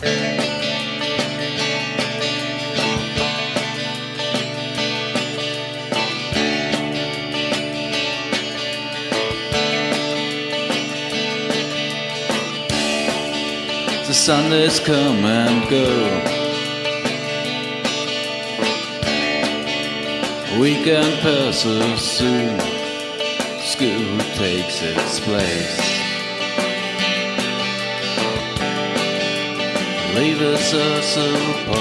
The Sundays come and go. Weekend passes soon. School takes its place. Leaves us apart.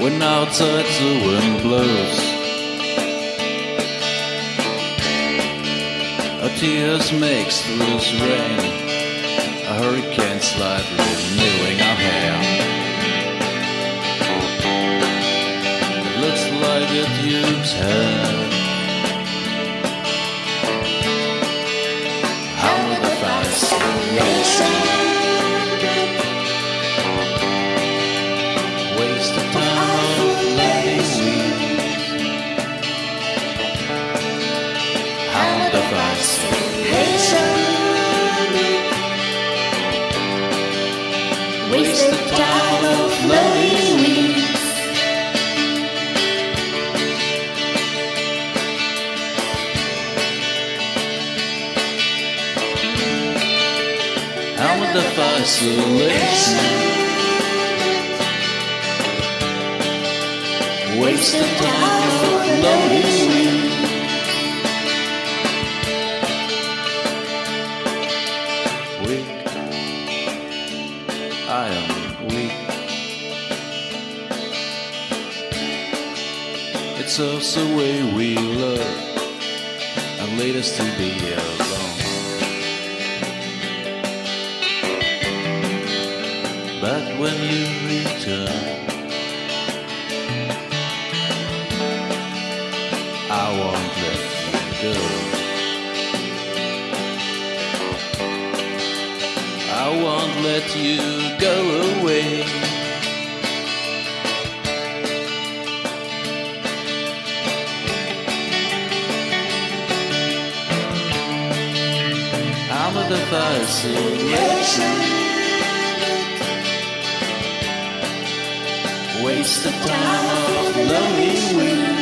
When outside the wind blows. Our tears makes loose rain. A hurricane slightly renewing our hair. It looks like it used hair. How the fascination waste of time of lonely weeds. Weak, I am weak. It's us the way we love and lead us to be alone. But when you return, I won't let you go. I won't let you go away. I'm the fascination. Waste the time of lonely weeks.